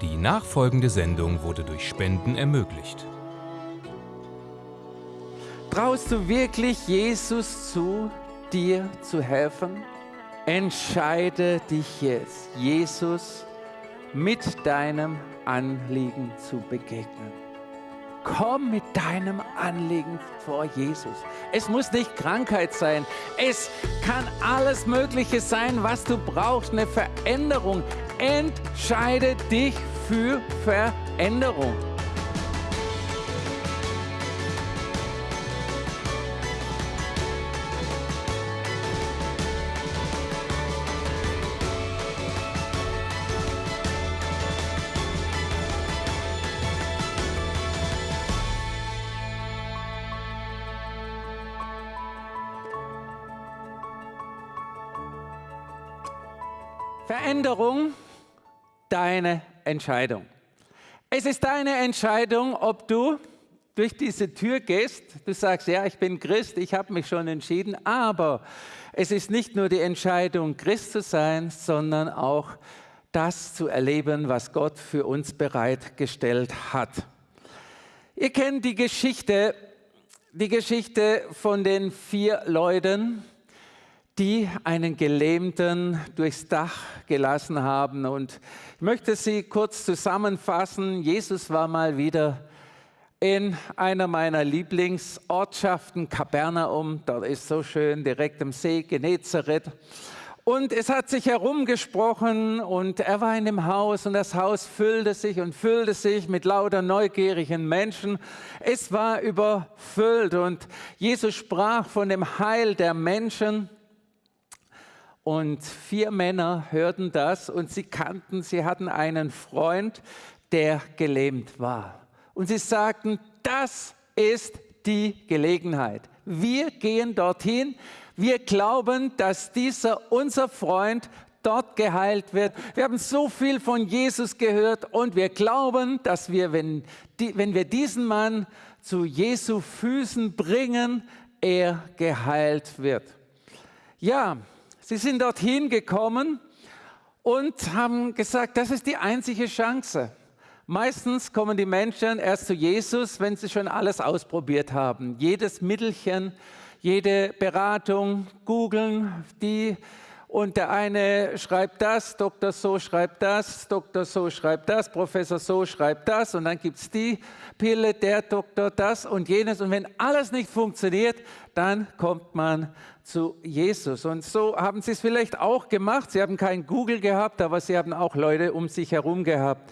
Die nachfolgende Sendung wurde durch Spenden ermöglicht. Traust du wirklich Jesus zu, dir zu helfen? Entscheide dich jetzt, Jesus mit deinem Anliegen zu begegnen. Komm mit deinem Anliegen vor Jesus. Es muss nicht Krankheit sein. Es kann alles Mögliche sein, was du brauchst. Eine Veränderung. Entscheide dich für Veränderung. Veränderung, deine Entscheidung. Es ist deine Entscheidung, ob du durch diese Tür gehst. Du sagst, ja, ich bin Christ, ich habe mich schon entschieden, aber es ist nicht nur die Entscheidung, Christ zu sein, sondern auch das zu erleben, was Gott für uns bereitgestellt hat. Ihr kennt die Geschichte, die Geschichte von den vier Leuten, die einen Gelähmten durchs Dach gelassen haben. Und ich möchte sie kurz zusammenfassen. Jesus war mal wieder in einer meiner Lieblingsortschaften, Kapernaum. Dort ist so schön, direkt am See, Genezareth. Und es hat sich herumgesprochen und er war in dem Haus und das Haus füllte sich und füllte sich mit lauter neugierigen Menschen. Es war überfüllt und Jesus sprach von dem Heil der Menschen. Und vier Männer hörten das und sie kannten, sie hatten einen Freund, der gelähmt war. Und sie sagten, das ist die Gelegenheit. Wir gehen dorthin. Wir glauben, dass dieser unser Freund dort geheilt wird. Wir haben so viel von Jesus gehört und wir glauben, dass wir, wenn, die, wenn wir diesen Mann zu Jesu Füßen bringen, er geheilt wird. Ja, Sie sind dorthin gekommen und haben gesagt, das ist die einzige Chance. Meistens kommen die Menschen erst zu Jesus, wenn sie schon alles ausprobiert haben. Jedes Mittelchen, jede Beratung, googeln, die und der eine schreibt das, Doktor so schreibt das, Doktor so schreibt das, Professor so schreibt das und dann gibt es die Pille, der Doktor das und jenes. Und wenn alles nicht funktioniert, dann kommt man zu Jesus. Und so haben sie es vielleicht auch gemacht. Sie haben kein Google gehabt, aber sie haben auch Leute um sich herum gehabt.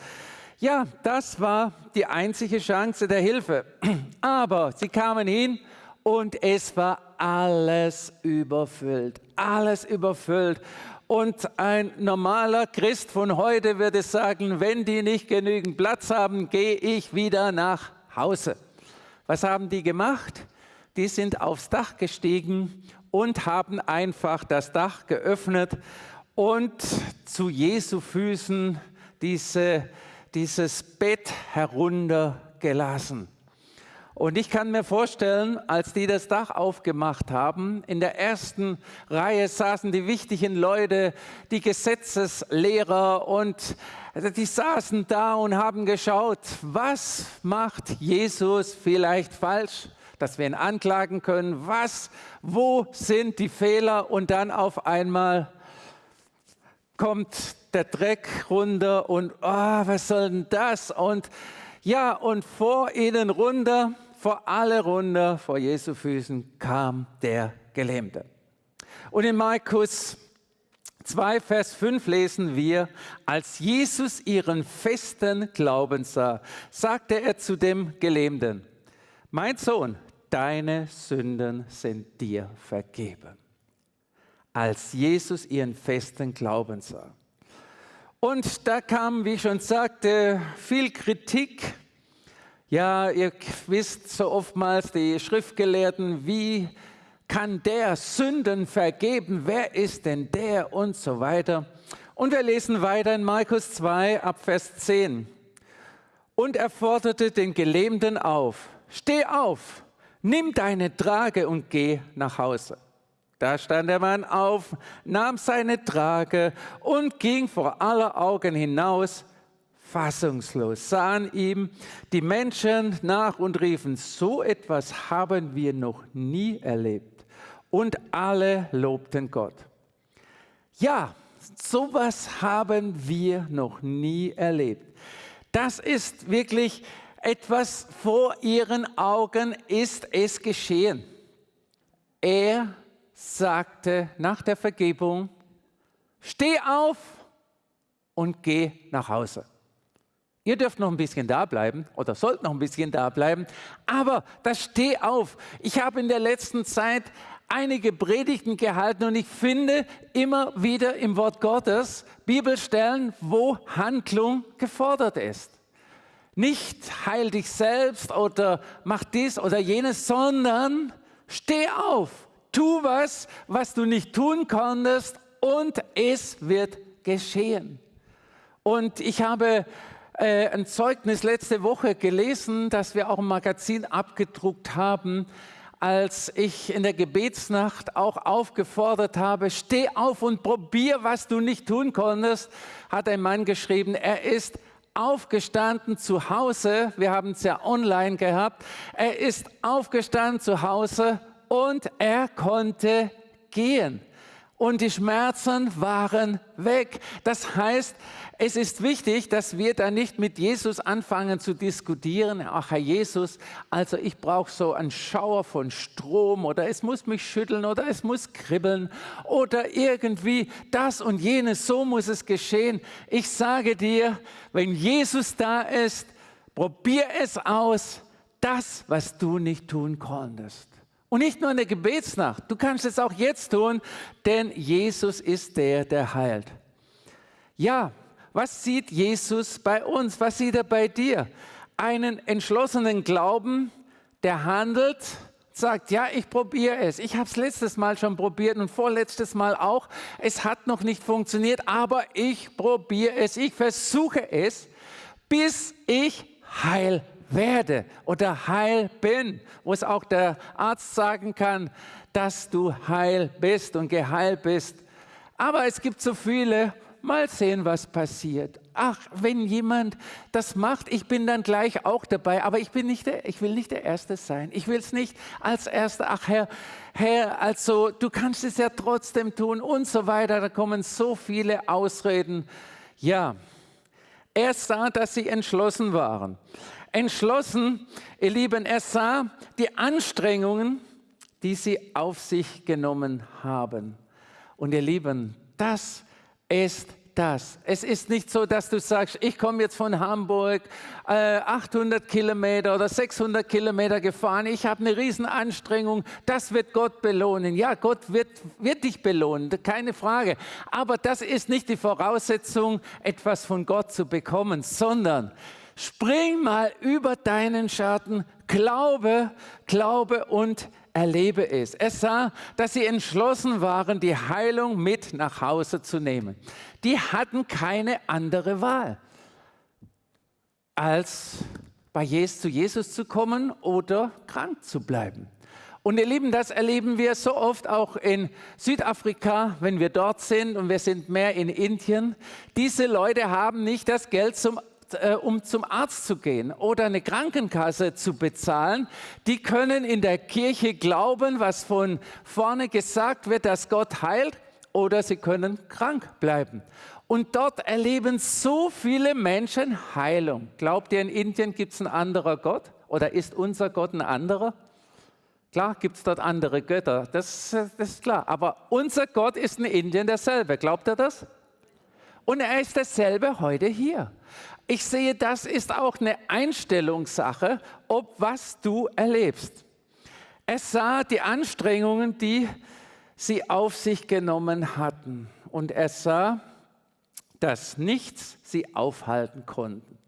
Ja, das war die einzige Chance der Hilfe. Aber sie kamen hin und es war alles überfüllt, alles überfüllt. Und ein normaler Christ von heute würde sagen, wenn die nicht genügend Platz haben, gehe ich wieder nach Hause. Was haben die gemacht? Die sind aufs Dach gestiegen und haben einfach das Dach geöffnet und zu Jesu Füßen diese, dieses Bett heruntergelassen. Und ich kann mir vorstellen, als die das Dach aufgemacht haben, in der ersten Reihe saßen die wichtigen Leute, die Gesetzeslehrer und die saßen da und haben geschaut, was macht Jesus vielleicht falsch, dass wir ihn anklagen können, was, wo sind die Fehler? Und dann auf einmal kommt der Dreck runter und oh, was soll denn das? Und ja, und vor ihnen runter, vor alle runter, vor Jesu Füßen kam der Gelähmte. Und in Markus 2, Vers 5 lesen wir, als Jesus ihren festen Glauben sah, sagte er zu dem Gelähmten, mein Sohn, deine Sünden sind dir vergeben. Als Jesus ihren festen Glauben sah. Und da kam, wie ich schon sagte, viel Kritik. Ja, ihr wisst so oftmals die Schriftgelehrten, wie kann der Sünden vergeben? Wer ist denn der? Und so weiter. Und wir lesen weiter in Markus 2 ab Vers 10. Und er forderte den Gelähmten auf, steh auf, nimm deine Trage und geh nach Hause. Da stand der Mann auf, nahm seine Trage und ging vor aller Augen hinaus, fassungslos, sahen ihm die Menschen nach und riefen, so etwas haben wir noch nie erlebt. Und alle lobten Gott. Ja, sowas haben wir noch nie erlebt. Das ist wirklich etwas vor ihren Augen ist es geschehen. Er sagte nach der Vergebung, steh auf und geh nach Hause. Ihr dürft noch ein bisschen da bleiben oder sollt noch ein bisschen da bleiben, aber das steh auf. Ich habe in der letzten Zeit einige Predigten gehalten und ich finde immer wieder im Wort Gottes Bibelstellen, wo Handlung gefordert ist. Nicht heil dich selbst oder mach dies oder jenes, sondern steh auf, tu was, was du nicht tun konntest und es wird geschehen. Und ich habe äh, ein Zeugnis letzte Woche gelesen, das wir auch im Magazin abgedruckt haben, als ich in der Gebetsnacht auch aufgefordert habe, steh auf und probier, was du nicht tun konntest, hat ein Mann geschrieben, er ist aufgestanden zu Hause, wir haben es ja online gehabt, er ist aufgestanden zu Hause und er konnte gehen. Und die Schmerzen waren weg. Das heißt, es ist wichtig, dass wir da nicht mit Jesus anfangen zu diskutieren. Ach, Herr Jesus, also ich brauche so einen Schauer von Strom oder es muss mich schütteln oder es muss kribbeln oder irgendwie das und jenes, so muss es geschehen. Ich sage dir, wenn Jesus da ist, probier es aus, das, was du nicht tun konntest. Und nicht nur in der Gebetsnacht, du kannst es auch jetzt tun, denn Jesus ist der, der heilt. Ja, was sieht Jesus bei uns? Was sieht er bei dir? Einen entschlossenen Glauben, der handelt, sagt, ja, ich probiere es. Ich habe es letztes Mal schon probiert und vorletztes Mal auch. Es hat noch nicht funktioniert, aber ich probiere es. Ich versuche es, bis ich heil werde oder heil bin, wo es auch der Arzt sagen kann, dass du heil bist und geheilt bist. Aber es gibt so viele, mal sehen, was passiert. Ach, wenn jemand das macht, ich bin dann gleich auch dabei, aber ich, bin nicht der, ich will nicht der Erste sein. Ich will es nicht als Erster, ach Herr, Herr, also du kannst es ja trotzdem tun und so weiter. Da kommen so viele Ausreden. Ja, er sah, dass sie entschlossen waren. Entschlossen, ihr Lieben, er sah die Anstrengungen, die sie auf sich genommen haben. Und ihr Lieben, das ist das. Es ist nicht so, dass du sagst, ich komme jetzt von Hamburg äh, 800 Kilometer oder 600 Kilometer gefahren, ich habe eine Riesenanstrengung, das wird Gott belohnen. Ja, Gott wird, wird dich belohnen, keine Frage. Aber das ist nicht die Voraussetzung, etwas von Gott zu bekommen, sondern spring mal über deinen Schatten, glaube, glaube und erlebe es. Er sah, dass sie entschlossen waren, die Heilung mit nach Hause zu nehmen. Die hatten keine andere Wahl, als bei Jesus, zu Jesus zu kommen oder krank zu bleiben. Und ihr Lieben, das erleben wir so oft auch in Südafrika, wenn wir dort sind und wir sind mehr in Indien. Diese Leute haben nicht das Geld zum äh, um zum Arzt zu gehen oder eine Krankenkasse zu bezahlen, die können in der Kirche glauben, was von vorne gesagt wird, dass Gott heilt, oder sie können krank bleiben. Und dort erleben so viele Menschen Heilung. Glaubt ihr, in Indien gibt es einen anderen Gott? Oder ist unser Gott ein anderer? Klar gibt es dort andere Götter, das, das, ist klar. Aber unser Gott ist in Indien derselbe. Glaubt ihr das? Und er ist derselbe heute hier. Ich sehe, das ist auch eine Einstellungssache, ob was du erlebst. Er sah die Anstrengungen, die sie auf sich genommen hatten. Und er sah, dass nichts sie aufhalten konnten.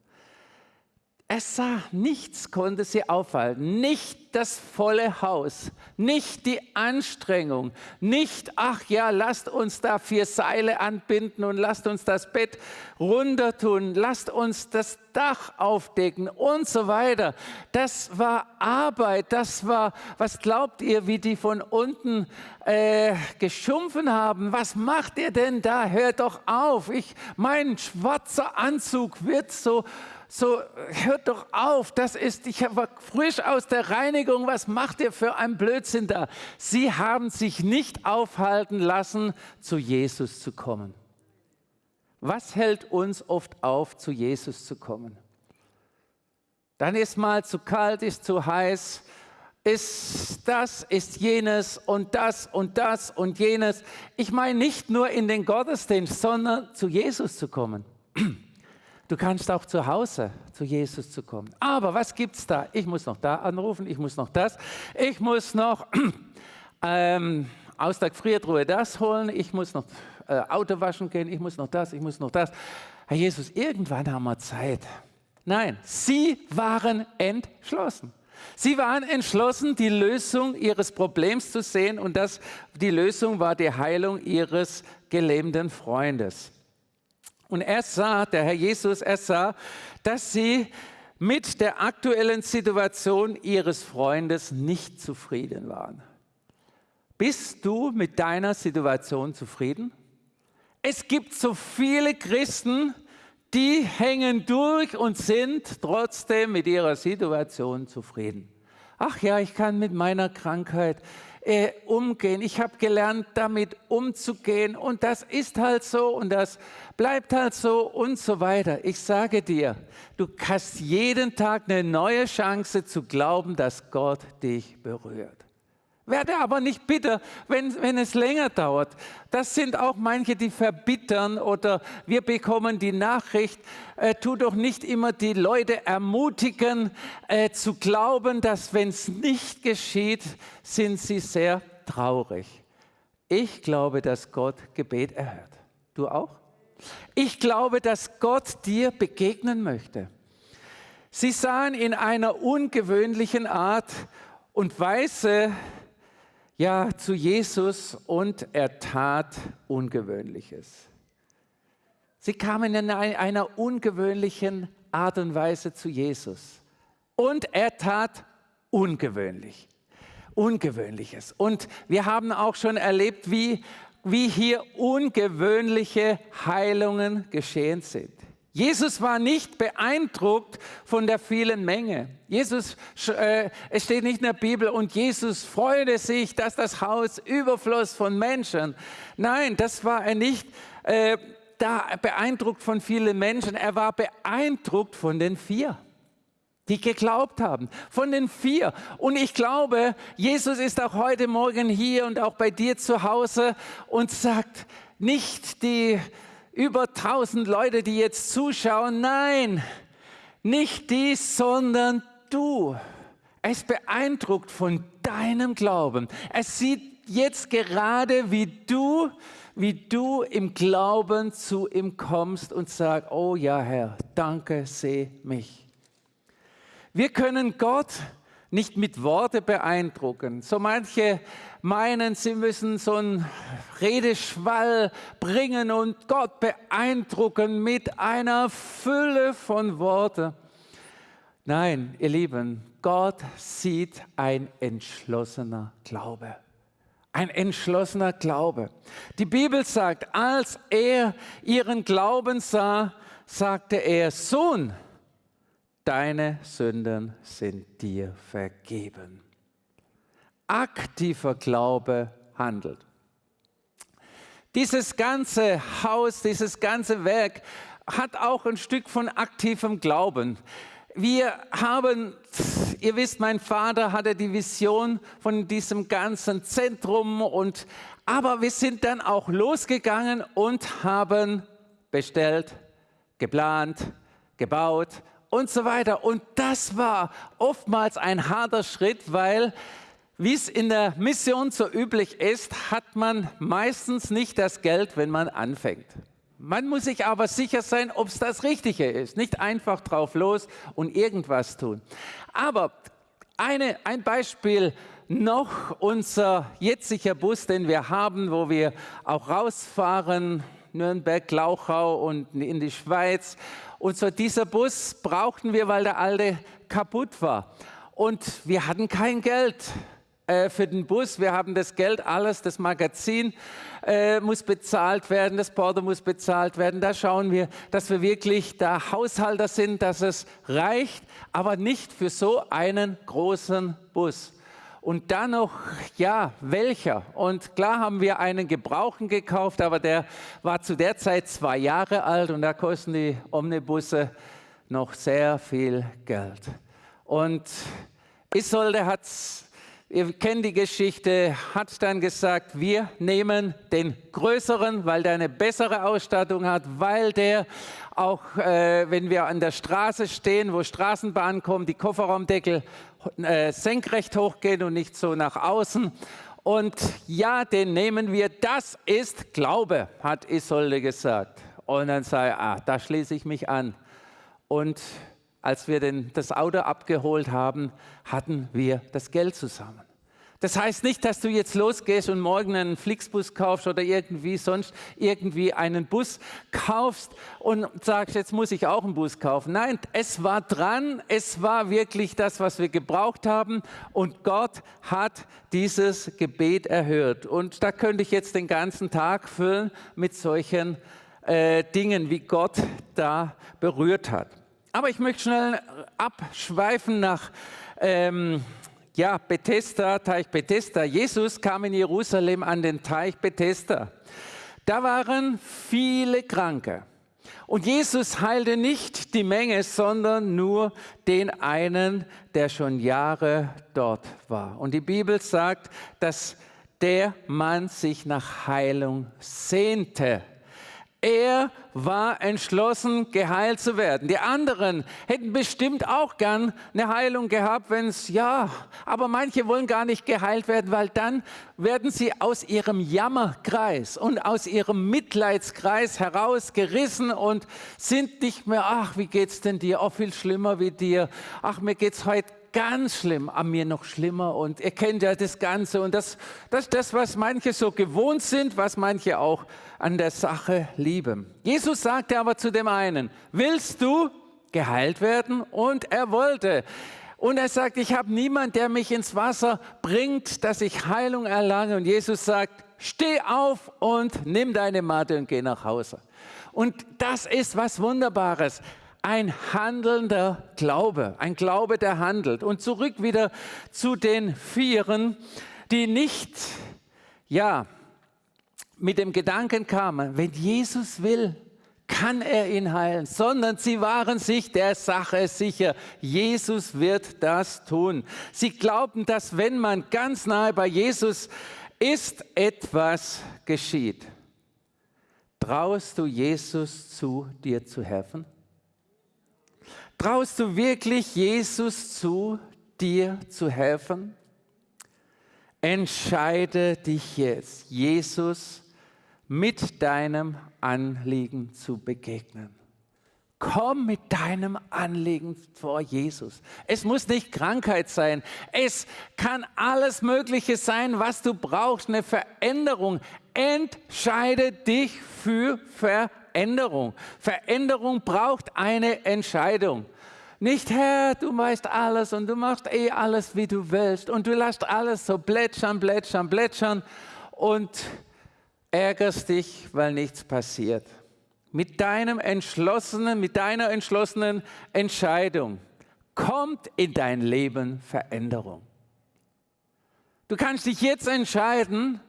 Er sah, nichts konnte sie aufhalten. Nicht das volle Haus, nicht die Anstrengung, nicht, ach ja, lasst uns da vier Seile anbinden und lasst uns das Bett runter tun, lasst uns das Dach aufdecken und so weiter. Das war Arbeit, das war, was glaubt ihr, wie die von unten äh, geschumpfen haben? Was macht ihr denn da? Hört doch auf, ich, mein schwarzer Anzug wird so so hört doch auf, das ist, ich war frisch aus der Reinigung, was macht ihr für ein Blödsinn da? Sie haben sich nicht aufhalten lassen, zu Jesus zu kommen. Was hält uns oft auf, zu Jesus zu kommen? Dann ist mal zu kalt, ist zu heiß, ist das, ist jenes und das und das und jenes. Ich meine nicht nur in den Gottesdienst, sondern zu Jesus zu kommen. Du kannst auch zu Hause zu Jesus zu kommen. Aber was gibt es da? Ich muss noch da anrufen, ich muss noch das, ich muss noch ähm, aus der Gefriertruhe das holen, ich muss noch äh, Auto waschen gehen, ich muss noch das, ich muss noch das. Herr Jesus, irgendwann haben wir Zeit. Nein, sie waren entschlossen. Sie waren entschlossen, die Lösung ihres Problems zu sehen und das, die Lösung war die Heilung ihres gelähmten Freundes. Und er sah, der Herr Jesus, er sah, dass sie mit der aktuellen Situation ihres Freundes nicht zufrieden waren. Bist du mit deiner Situation zufrieden? Es gibt so viele Christen, die hängen durch und sind trotzdem mit ihrer Situation zufrieden. Ach ja, ich kann mit meiner Krankheit äh, umgehen. Ich habe gelernt, damit umzugehen und das ist halt so und das bleibt halt so und so weiter. Ich sage dir, du hast jeden Tag eine neue Chance zu glauben, dass Gott dich berührt. Werde aber nicht bitter, wenn, wenn es länger dauert. Das sind auch manche, die verbittern oder wir bekommen die Nachricht, äh, tu doch nicht immer die Leute ermutigen äh, zu glauben, dass wenn es nicht geschieht, sind sie sehr traurig. Ich glaube, dass Gott Gebet erhört. Du auch? Ich glaube, dass Gott dir begegnen möchte. Sie sahen in einer ungewöhnlichen Art und Weise, ja zu Jesus und er tat Ungewöhnliches. Sie kamen in einer ungewöhnlichen Art und Weise zu Jesus und er tat ungewöhnlich. Ungewöhnliches. Und wir haben auch schon erlebt, wie, wie hier ungewöhnliche Heilungen geschehen sind. Jesus war nicht beeindruckt von der vielen Menge. Jesus, äh, es steht nicht in der Bibel, und Jesus freute sich, dass das Haus überfloss von Menschen. Nein, das war er nicht äh, da beeindruckt von vielen Menschen. Er war beeindruckt von den vier die geglaubt haben, von den vier. Und ich glaube, Jesus ist auch heute Morgen hier und auch bei dir zu Hause und sagt, nicht die über 1000 Leute, die jetzt zuschauen. Nein, nicht die, sondern du. Ist beeindruckt von deinem Glauben. Er sieht jetzt gerade, wie du, wie du im Glauben zu ihm kommst und sagst, oh ja Herr, danke, seh mich. Wir können Gott nicht mit Worte beeindrucken. So manche meinen, sie müssen so einen Redeschwall bringen und Gott beeindrucken mit einer Fülle von Worten. Nein, ihr Lieben, Gott sieht ein entschlossener Glaube. Ein entschlossener Glaube. Die Bibel sagt, als er ihren Glauben sah, sagte er, Sohn, deine Sünden sind dir vergeben. Aktiver Glaube handelt. Dieses ganze Haus, dieses ganze Werk hat auch ein Stück von aktivem Glauben. Wir haben, ihr wisst, mein Vater hatte die Vision von diesem ganzen Zentrum und aber wir sind dann auch losgegangen und haben bestellt, geplant, gebaut, und so weiter. Und das war oftmals ein harter Schritt, weil, wie es in der Mission so üblich ist, hat man meistens nicht das Geld, wenn man anfängt. Man muss sich aber sicher sein, ob es das Richtige ist. Nicht einfach drauf los und irgendwas tun. Aber Eine, ein Beispiel noch, unser jetziger Bus, den wir haben, wo wir auch rausfahren, Nürnberg, Glauchau und in die Schweiz. Und so dieser Bus brauchten wir, weil der alte kaputt war. Und wir hatten kein Geld äh, für den Bus. Wir haben das Geld, alles, das Magazin äh, muss bezahlt werden, das Porto muss bezahlt werden. Da schauen wir, dass wir wirklich da Haushalter sind, dass es reicht, aber nicht für so einen großen Bus. Und dann noch, ja, welcher? Und klar haben wir einen Gebrauchen gekauft, aber der war zu der Zeit zwei Jahre alt und da kosten die Omnibusse noch sehr viel Geld. Und Isolde hat, ihr kennt die Geschichte, hat dann gesagt, wir nehmen den größeren, weil der eine bessere Ausstattung hat, weil der auch, äh, wenn wir an der Straße stehen, wo Straßenbahnen kommen, die Kofferraumdeckel äh, senkrecht hochgehen und nicht so nach außen. Und ja, den nehmen wir, das ist Glaube, hat Isolde gesagt. Und dann sei, ah, da schließe ich mich an. Und als wir den, das Auto abgeholt haben, hatten wir das Geld zusammen. Das heißt nicht, dass du jetzt losgehst und morgen einen Flixbus kaufst oder irgendwie sonst irgendwie einen Bus kaufst und sagst, jetzt muss ich auch einen Bus kaufen. Nein, es war dran, es war wirklich das, was wir gebraucht haben und Gott hat dieses Gebet erhört. Und da könnte ich jetzt den ganzen Tag füllen mit solchen äh, Dingen, wie Gott da berührt hat. Aber ich möchte schnell abschweifen nach ähm, ja, Bethesda, Teich Bethesda. Jesus kam in Jerusalem an den Teich Bethesda. Da waren viele Kranke. Und Jesus heilte nicht die Menge, sondern nur den einen, der schon Jahre dort war. Und die Bibel sagt, dass der Mann sich nach Heilung sehnte. Er war entschlossen, geheilt zu werden. Die anderen hätten bestimmt auch gern eine Heilung gehabt, wenn es, ja, aber manche wollen gar nicht geheilt werden, weil dann werden sie aus ihrem Jammerkreis und aus ihrem Mitleidskreis herausgerissen und sind nicht mehr, ach, wie geht's denn dir? Auch oh, viel schlimmer wie dir. Ach, mir geht's heute ganz schlimm, an mir noch schlimmer. Und ihr kennt ja das Ganze. Und das, das das, was manche so gewohnt sind, was manche auch an der Sache lieben. Jesus sagte aber zu dem einen, willst du geheilt werden? Und er wollte. Und er sagt, ich habe niemand, der mich ins Wasser bringt, dass ich Heilung erlange. Und Jesus sagt, steh auf und nimm deine Matte und geh nach Hause. Und das ist was Wunderbares ein handelnder Glaube, ein Glaube, der handelt. Und zurück wieder zu den Vieren, die nicht, ja, mit dem Gedanken kamen, wenn Jesus will, kann er ihn heilen, sondern sie waren sich der Sache sicher, Jesus wird das tun. Sie glaubten, dass wenn man ganz nahe bei Jesus ist, etwas geschieht. Traust du Jesus zu, dir zu helfen? Traust du wirklich Jesus zu, dir zu helfen? Entscheide dich jetzt, Jesus mit deinem Anliegen zu begegnen. Komm mit deinem Anliegen vor Jesus. Es muss nicht Krankheit sein. Es kann alles Mögliche sein, was du brauchst. Eine Veränderung. Entscheide dich für Veränderung. Veränderung. Veränderung braucht eine Entscheidung. Nicht, Herr, du weißt alles und du machst eh alles, wie du willst und du lässt alles so plätschern, plätschern, plätschern und ärgerst dich, weil nichts passiert. Mit deinem entschlossenen, mit deiner entschlossenen Entscheidung kommt in dein Leben Veränderung. Du kannst dich jetzt entscheiden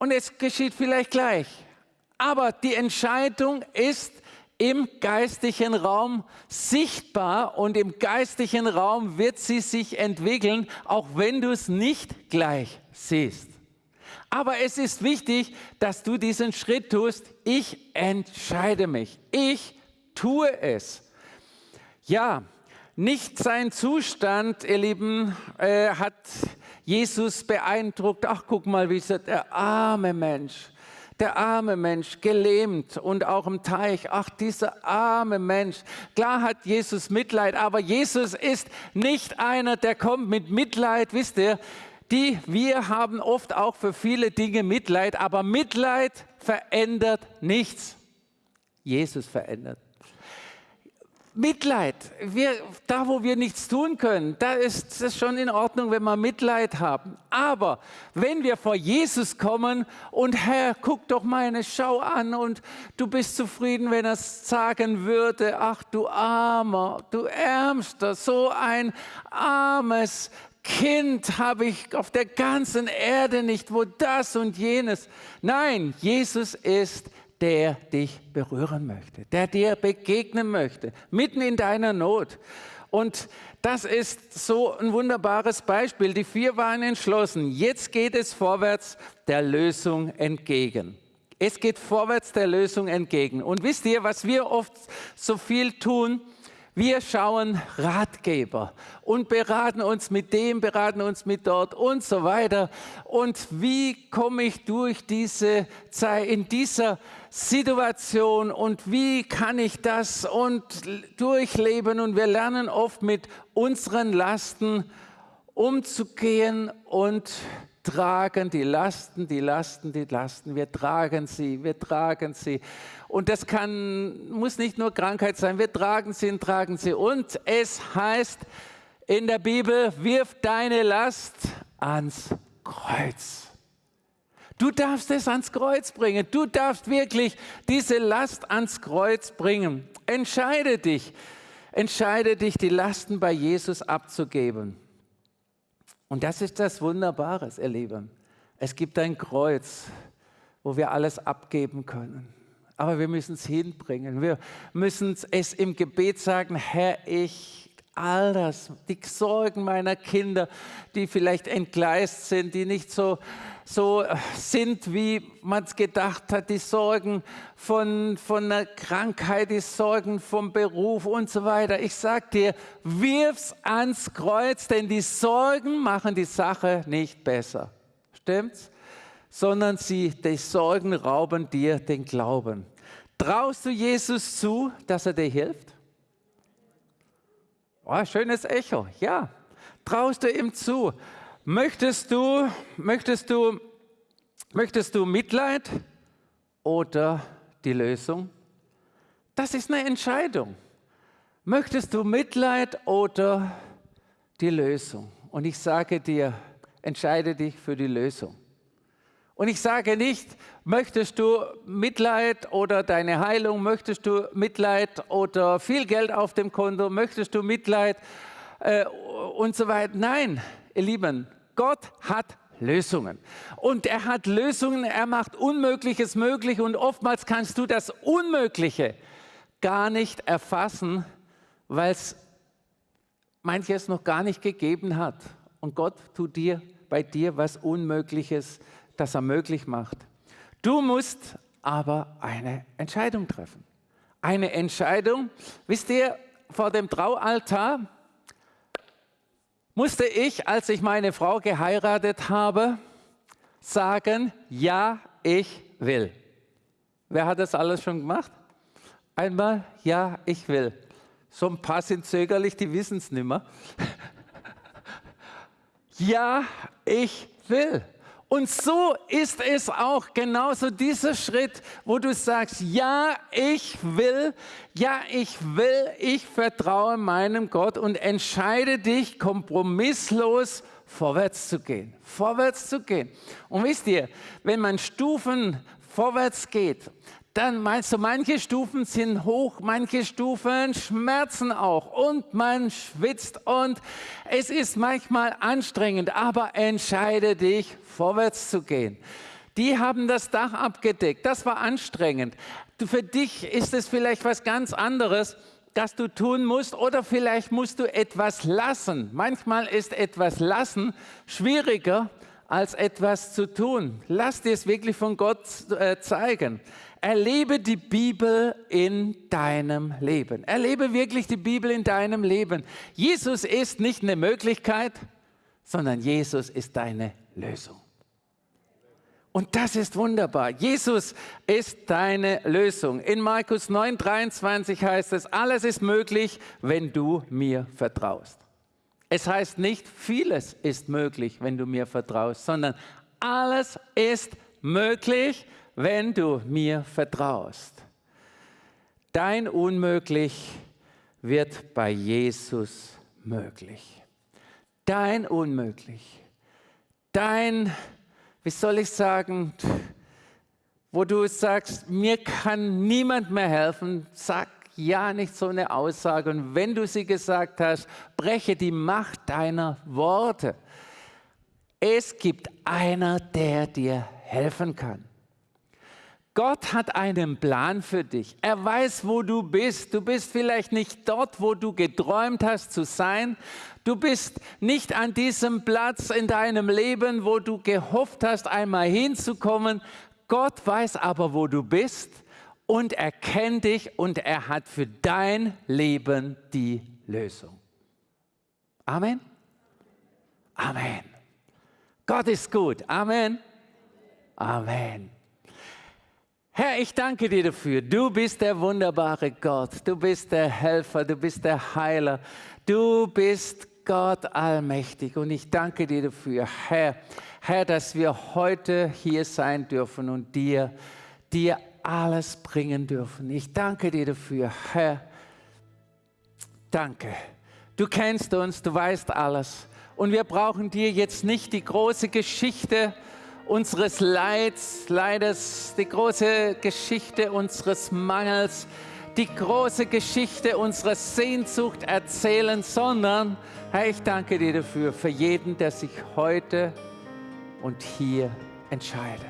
und es geschieht vielleicht gleich. Aber die Entscheidung ist im geistigen Raum sichtbar und im geistigen Raum wird sie sich entwickeln, auch wenn du es nicht gleich siehst. Aber es ist wichtig, dass du diesen Schritt tust. Ich entscheide mich. Ich tue es. Ja, nicht sein Zustand, ihr Lieben, äh, hat Jesus beeindruckt. Ach, guck mal, wie ist der arme Mensch der arme Mensch, gelähmt und auch im Teich. Ach, dieser arme Mensch. Klar hat Jesus Mitleid, aber Jesus ist nicht einer, der kommt mit Mitleid, wisst ihr. Die, wir haben oft auch für viele Dinge Mitleid, aber Mitleid verändert nichts. Jesus verändert. Mitleid, wir, da wo wir nichts tun können, da ist es schon in Ordnung, wenn wir Mitleid haben. Aber wenn wir vor Jesus kommen und Herr, guck doch meine Schau an und du bist zufrieden, wenn er sagen würde, ach du Armer, du Ärmster, so ein armes Kind habe ich auf der ganzen Erde nicht, wo das und jenes. Nein, Jesus ist der dich berühren möchte, der dir begegnen möchte, mitten in deiner Not. Und das ist so ein wunderbares Beispiel. Die vier waren entschlossen. Jetzt geht es vorwärts der Lösung entgegen. Es geht vorwärts der Lösung entgegen. Und wisst ihr, was wir oft so viel tun? Wir schauen Ratgeber und beraten uns mit dem, beraten uns mit dort und so weiter. Und wie komme ich durch diese Zeit, in dieser Situation und wie kann ich das und durchleben? Und wir lernen oft mit unseren Lasten umzugehen und tragen die Lasten, die Lasten, die Lasten. Wir tragen sie, wir tragen sie. Und das kann, muss nicht nur Krankheit sein, wir tragen sie und tragen sie. Und es heißt in der Bibel, wirf deine Last ans Kreuz. Du darfst es ans Kreuz bringen. Du darfst wirklich diese Last ans Kreuz bringen. Entscheide dich, entscheide dich, die Lasten bei Jesus abzugeben. Und das ist das Wunderbare, ihr Lieben. Es gibt ein Kreuz, wo wir alles abgeben können. Aber wir müssen es hinbringen. Wir müssen es im Gebet sagen, Herr, ich all das, die Sorgen meiner Kinder, die vielleicht entgleist sind, die nicht so so sind, wie man es gedacht hat, die Sorgen von, von einer Krankheit, die Sorgen vom Beruf und so weiter. Ich sage dir, wirf's ans Kreuz, denn die Sorgen machen die Sache nicht besser. Stimmt's? Sondern sie, die Sorgen rauben dir den Glauben. Traust du Jesus zu, dass er dir hilft? Oh, schönes Echo, ja. Traust du ihm zu? Möchtest du, möchtest du, möchtest du Mitleid oder die Lösung? Das ist eine Entscheidung. Möchtest du Mitleid oder die Lösung? Und ich sage dir, entscheide dich für die Lösung. Und ich sage nicht, möchtest du Mitleid oder deine Heilung, möchtest du Mitleid oder viel Geld auf dem Konto, möchtest du Mitleid äh, und so weiter. Nein, ihr Lieben, Gott hat Lösungen. Und er hat Lösungen, er macht Unmögliches möglich und oftmals kannst du das Unmögliche gar nicht erfassen, weil es manches noch gar nicht gegeben hat. Und Gott tut dir bei dir was Unmögliches, das er möglich macht. Du musst aber eine Entscheidung treffen. Eine Entscheidung, wisst ihr, vor dem Traualtar musste ich, als ich meine Frau geheiratet habe, sagen, ja, ich will. Wer hat das alles schon gemacht? Einmal, ja, ich will. So ein paar sind zögerlich, die wissen es nicht mehr. ja, ich will. Und so ist es auch genauso dieser Schritt, wo du sagst, ja, ich will, ja, ich will, ich vertraue meinem Gott und entscheide dich kompromisslos vorwärts zu gehen, vorwärts zu gehen. Und wisst ihr, wenn man Stufen vorwärts geht, dann meinst du, manche Stufen sind hoch, manche Stufen schmerzen auch und man schwitzt und es ist manchmal anstrengend, aber entscheide dich, vorwärts zu gehen. Die haben das Dach abgedeckt, das war anstrengend. Für dich ist es vielleicht was ganz anderes, das du tun musst oder vielleicht musst du etwas lassen. Manchmal ist etwas lassen schwieriger als etwas zu tun. Lass dir es wirklich von Gott äh, zeigen. Erlebe die Bibel in deinem Leben. Erlebe wirklich die Bibel in deinem Leben. Jesus ist nicht eine Möglichkeit, sondern Jesus ist deine Lösung. Und das ist wunderbar. Jesus ist deine Lösung. In Markus 9, 23 heißt es, alles ist möglich, wenn du mir vertraust. Es heißt nicht, vieles ist möglich, wenn du mir vertraust, sondern alles ist möglich, wenn du mir vertraust. Dein Unmöglich wird bei Jesus möglich. Dein Unmöglich. Dein, wie soll ich sagen, wo du sagst, mir kann niemand mehr helfen, sag ja nicht so eine Aussage. Und wenn du sie gesagt hast, breche die Macht deiner Worte. Es gibt einer, der dir helfen kann. Gott hat einen Plan für dich. Er weiß, wo du bist. Du bist vielleicht nicht dort, wo du geträumt hast zu sein. Du bist nicht an diesem Platz in deinem Leben, wo du gehofft hast, einmal hinzukommen. Gott weiß aber, wo du bist und er kennt dich und er hat für dein Leben die Lösung. Amen. Amen. Gott ist gut. Amen. Amen. Herr, ich danke dir dafür. Du bist der wunderbare Gott. Du bist der Helfer. Du bist der Heiler. Du bist Gott allmächtig. Und ich danke dir dafür, Herr, Herr, dass wir heute hier sein dürfen und dir, dir alles bringen dürfen. Ich danke dir dafür, Herr. Danke. Du kennst uns, du weißt alles. Und wir brauchen dir jetzt nicht die große Geschichte unseres Leids, Leides, die große Geschichte unseres Mangels, die große Geschichte unserer Sehnsucht erzählen, sondern, Herr, ich danke dir dafür, für jeden, der sich heute und hier entscheidet.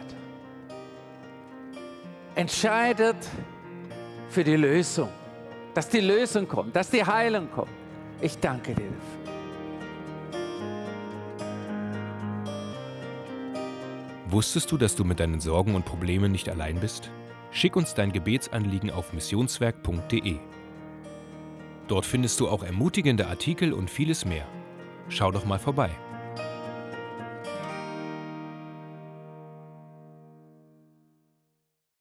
Entscheidet für die Lösung, dass die Lösung kommt, dass die Heilung kommt. Ich danke dir dafür. Wusstest du, dass du mit deinen Sorgen und Problemen nicht allein bist? Schick uns dein Gebetsanliegen auf missionswerk.de. Dort findest du auch ermutigende Artikel und vieles mehr. Schau doch mal vorbei.